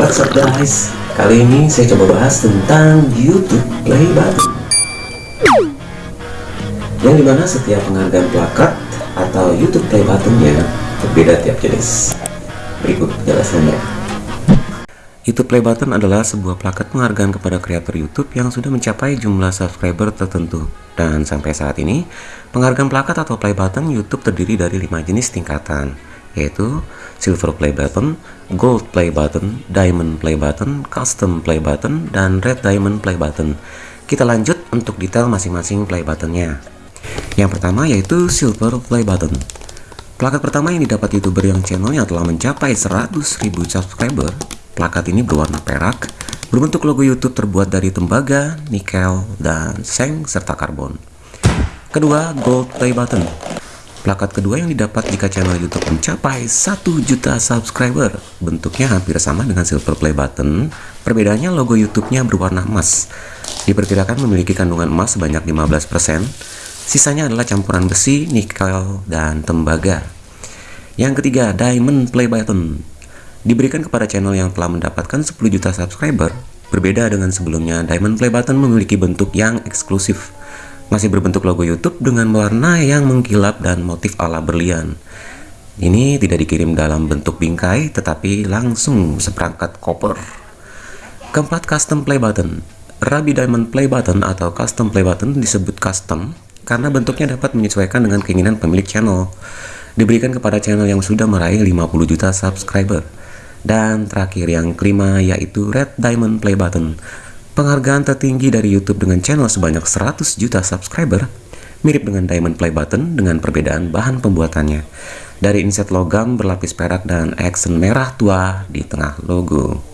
What's up guys? Kali ini saya coba bahas tentang YouTube Play Button. Yang di mana setiap penghargaan plakat atau YouTube Play Buttonnya berbeda tiap jenis. Berikut penjelasannya. YouTube Play Button adalah sebuah plakat penghargaan kepada kreator YouTube yang sudah mencapai jumlah subscriber tertentu. Dan sampai saat ini penghargaan plakat atau play button YouTube terdiri dari lima jenis tingkatan yaitu Silver Play Button, Gold Play Button, Diamond Play Button, Custom Play Button, dan Red Diamond Play Button. Kita lanjut untuk detail masing-masing play buttonnya. Yang pertama yaitu Silver Play Button. Plakat pertama yang didapat youtuber yang channelnya telah mencapai 100.000 subscriber. Plakat ini berwarna perak, berbentuk logo YouTube terbuat dari tembaga, nikel, dan seng serta karbon. Kedua, Gold Play Button. Plakat kedua yang didapat jika channel YouTube mencapai 1 juta subscriber. Bentuknya hampir sama dengan silver play button, perbedaannya logo YouTube-nya berwarna emas. Diperkirakan memiliki kandungan emas sebanyak 15%, sisanya adalah campuran besi, nikel, dan tembaga. Yang ketiga, diamond play button. Diberikan kepada channel yang telah mendapatkan 10 juta subscriber, berbeda dengan sebelumnya, diamond play button memiliki bentuk yang eksklusif masih berbentuk logo YouTube dengan warna yang mengkilap dan motif ala berlian. Ini tidak dikirim dalam bentuk bingkai, tetapi langsung seperangkat koper. Keempat, custom play button. Rabi Diamond Play Button atau Custom Play Button disebut custom karena bentuknya dapat menyesuaikan dengan keinginan pemilik channel. Diberikan kepada channel yang sudah meraih 50 juta subscriber. Dan terakhir yang kelima yaitu Red Diamond Play Button Penghargaan tertinggi dari YouTube dengan channel sebanyak 100 juta subscriber mirip dengan Diamond Play Button dengan perbedaan bahan pembuatannya. Dari inset logam berlapis perak dan aksen merah tua di tengah logo.